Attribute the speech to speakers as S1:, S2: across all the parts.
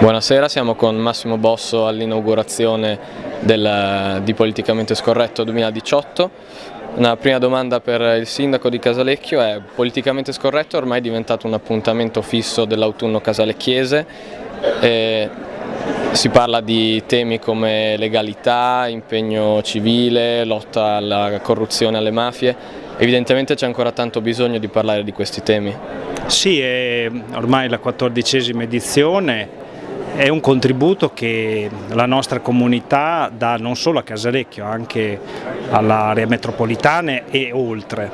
S1: Buonasera, siamo con Massimo Bosso all'inaugurazione di Politicamente Scorretto 2018. Una prima domanda per il sindaco di Casalecchio è Politicamente Scorretto è ormai diventato un appuntamento fisso dell'autunno casalecchiese e si parla di temi come legalità, impegno civile, lotta alla corruzione e alle mafie, evidentemente c'è ancora tanto bisogno di parlare di questi temi.
S2: Sì, è ormai la quattordicesima edizione, è un contributo che la nostra comunità dà non solo a Casalecchio, anche all'area metropolitana e oltre.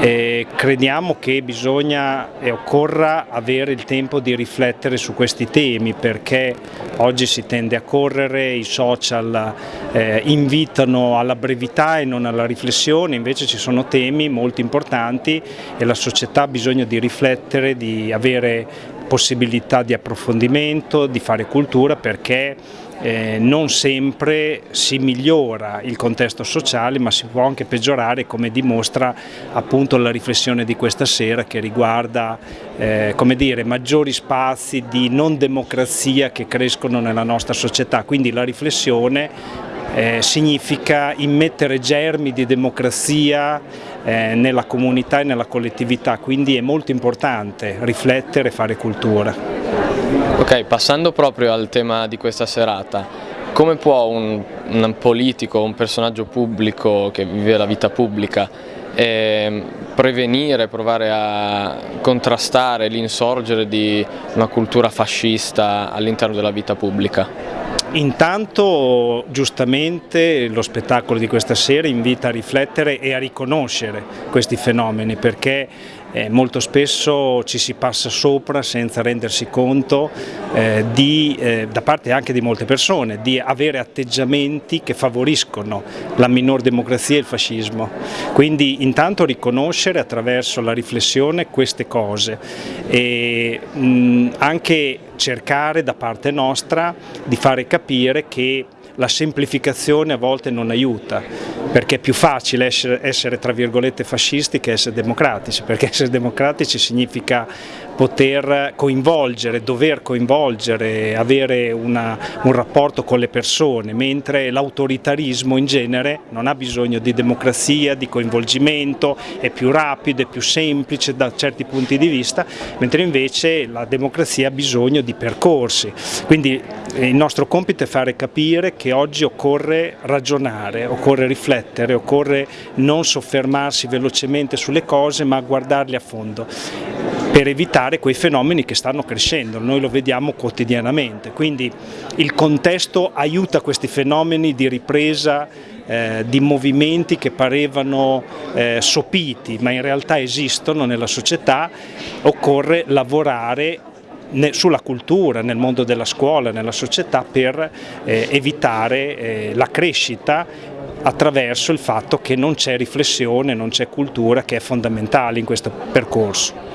S2: E crediamo che bisogna e occorra avere il tempo di riflettere su questi temi perché oggi si tende a correre, i social eh, invitano alla brevità e non alla riflessione, invece ci sono temi molto importanti e la società ha bisogno di riflettere, di avere possibilità di approfondimento, di fare cultura perché eh, non sempre si migliora il contesto sociale ma si può anche peggiorare come dimostra appunto la riflessione di questa sera che riguarda eh, come dire, maggiori spazi di non democrazia che crescono nella nostra società, quindi la riflessione eh, significa immettere germi di democrazia eh, nella comunità e nella collettività, quindi è molto importante riflettere e fare cultura.
S1: Ok, passando proprio al tema di questa serata, come può un, un politico, un personaggio pubblico che vive la vita pubblica eh, prevenire, provare a contrastare l'insorgere di una cultura fascista all'interno della vita pubblica?
S2: Intanto giustamente lo spettacolo di questa sera invita a riflettere e a riconoscere questi fenomeni perché eh, molto spesso ci si passa sopra senza rendersi conto eh, di, eh, da parte anche di molte persone di avere atteggiamenti che favoriscono la minor democrazia e il fascismo. Quindi intanto riconoscere attraverso la riflessione queste cose e mh, anche cercare da parte nostra di fare capire che la semplificazione a volte non aiuta, perché è più facile essere, essere tra virgolette fascisti che essere democratici, perché essere democratici significa poter coinvolgere, dover coinvolgere, avere una, un rapporto con le persone, mentre l'autoritarismo in genere non ha bisogno di democrazia, di coinvolgimento, è più rapido, è più semplice da certi punti di vista, mentre invece la democrazia ha bisogno di percorsi. Quindi il nostro compito è fare capire che oggi occorre ragionare, occorre riflettere, occorre non soffermarsi velocemente sulle cose ma guardarle a fondo per evitare quei fenomeni che stanno crescendo, noi lo vediamo quotidianamente, quindi il contesto aiuta questi fenomeni di ripresa eh, di movimenti che parevano eh, sopiti ma in realtà esistono nella società, occorre lavorare sulla cultura, nel mondo della scuola, nella società per eh, evitare eh, la crescita attraverso il fatto che non c'è riflessione, non c'è cultura che è fondamentale in questo percorso.